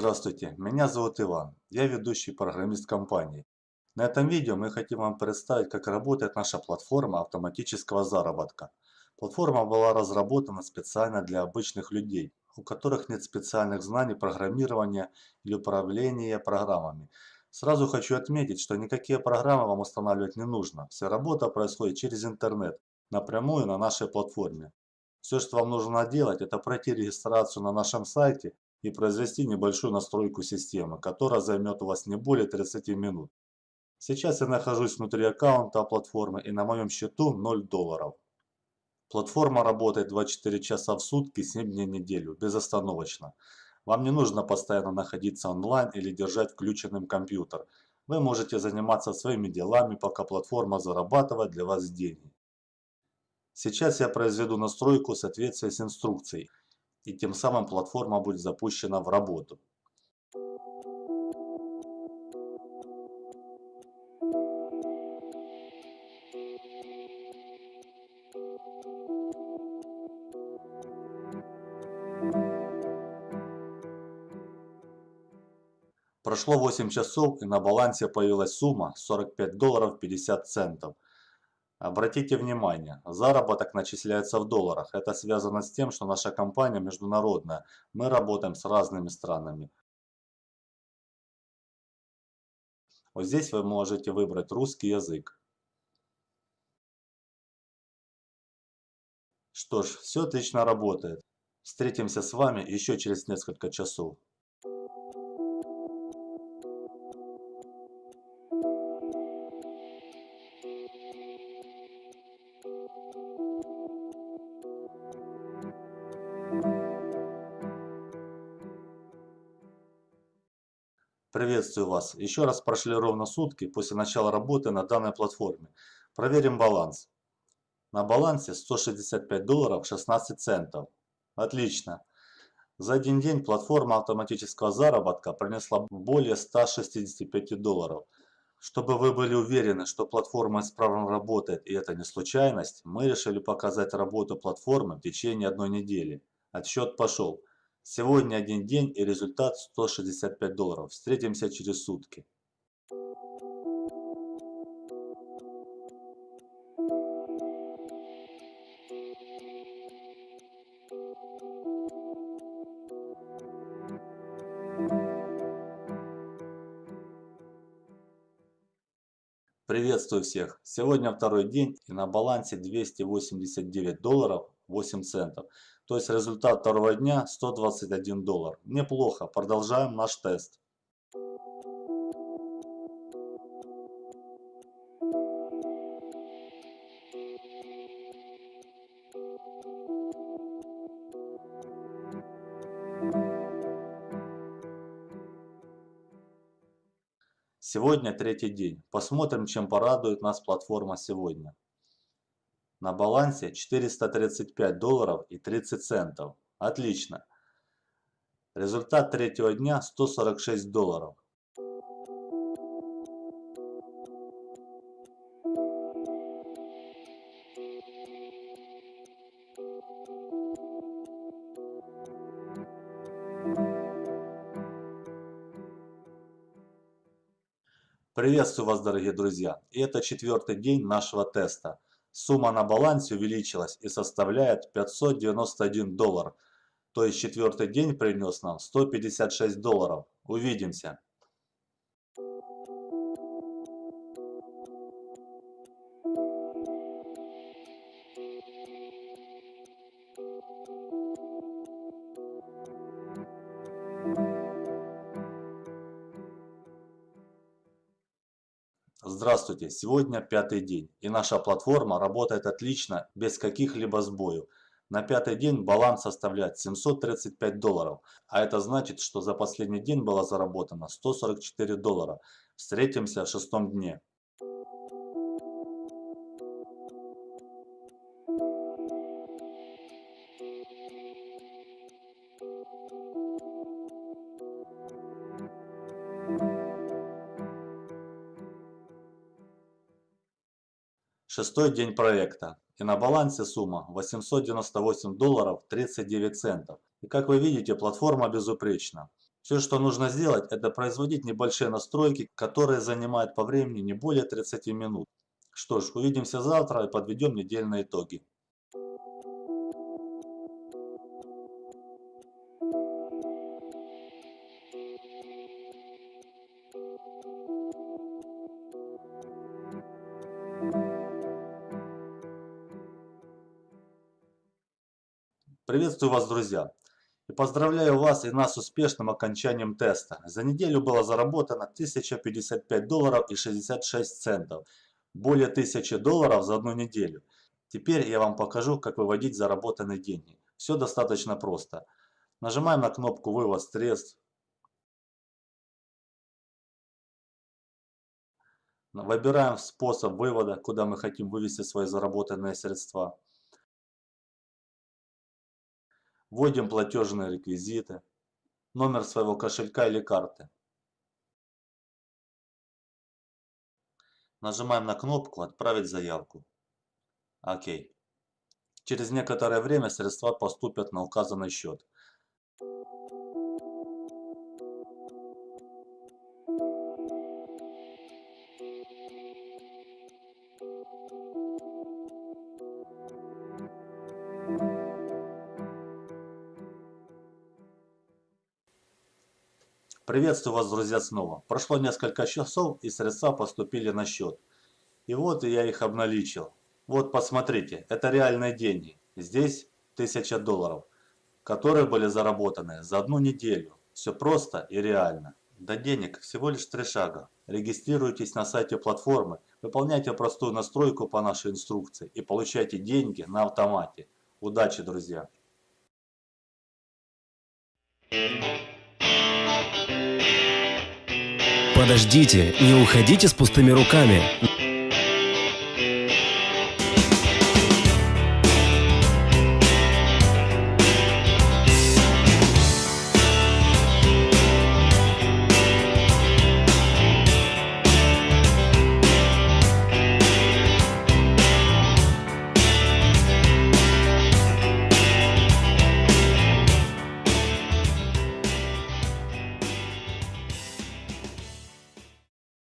Здравствуйте, меня зовут Иван, я ведущий программист компании. На этом видео мы хотим вам представить, как работает наша платформа автоматического заработка. Платформа была разработана специально для обычных людей, у которых нет специальных знаний программирования или управления программами. Сразу хочу отметить, что никакие программы вам устанавливать не нужно. Вся работа происходит через интернет, напрямую на нашей платформе. Все, что вам нужно делать, это пройти регистрацию на нашем сайте и произвести небольшую настройку системы, которая займет у вас не более 30 минут. Сейчас я нахожусь внутри аккаунта платформы и на моем счету 0 долларов. Платформа работает 24 часа в сутки, 7 дней в неделю, безостановочно. Вам не нужно постоянно находиться онлайн или держать включенным компьютер. Вы можете заниматься своими делами, пока платформа зарабатывает для вас деньги. Сейчас я произведу настройку в соответствии с инструкцией и тем самым платформа будет запущена в работу. Прошло 8 часов и на балансе появилась сумма 45 долларов 50 центов. Обратите внимание, заработок начисляется в долларах. Это связано с тем, что наша компания международная. Мы работаем с разными странами. Вот здесь вы можете выбрать русский язык. Что ж, все отлично работает. Встретимся с вами еще через несколько часов. Приветствую вас. Еще раз прошли ровно сутки после начала работы на данной платформе. Проверим баланс. На балансе 165 долларов 16 центов. Отлично. За один день платформа автоматического заработка принесла более 165 долларов. Чтобы вы были уверены, что платформа исправно работает и это не случайность, мы решили показать работу платформы в течение одной недели. Отсчет пошел. Сегодня один день и результат 165 долларов. Встретимся через сутки. Приветствую всех! Сегодня второй день и на балансе 289 долларов 8 центов. То есть результат второго дня 121 доллар. Неплохо, продолжаем наш тест. Сегодня третий день. Посмотрим, чем порадует нас платформа сегодня. На балансе 435 долларов и 30 центов. Отлично. Результат третьего дня 146 долларов. Приветствую вас, дорогие друзья! И это четвертый день нашего теста. Сумма на балансе увеличилась и составляет 591 доллар. То есть четвертый день принес нам 156 долларов. Увидимся! Здравствуйте! Сегодня пятый день и наша платформа работает отлично, без каких-либо сбоев. На пятый день баланс составляет 735 долларов, а это значит, что за последний день было заработано 144 доллара. Встретимся в шестом дне. Шестой день проекта. И на балансе сумма 898 долларов 39 центов. И как вы видите, платформа безупречна. Все, что нужно сделать, это производить небольшие настройки, которые занимают по времени не более 30 минут. Что ж, увидимся завтра и подведем недельные итоги. Приветствую вас, друзья! И поздравляю вас и нас с успешным окончанием теста. За неделю было заработано 1055 долларов и 66 центов. Более 1000 долларов за одну неделю. Теперь я вам покажу, как выводить заработанные деньги. Все достаточно просто. Нажимаем на кнопку «Вывод средств». Выбираем способ вывода, куда мы хотим вывести свои заработанные средства. Вводим платежные реквизиты, номер своего кошелька или карты. Нажимаем на кнопку «Отправить заявку». Окей. Через некоторое время средства поступят на указанный счет. Приветствую вас, друзья, снова. Прошло несколько часов и средства поступили на счет. И вот я их обналичил. Вот посмотрите, это реальные деньги. Здесь 1000 долларов, которые были заработаны за одну неделю. Все просто и реально. До денег всего лишь три шага. Регистрируйтесь на сайте платформы, выполняйте простую настройку по нашей инструкции и получайте деньги на автомате. Удачи, друзья! Подождите, не уходите с пустыми руками.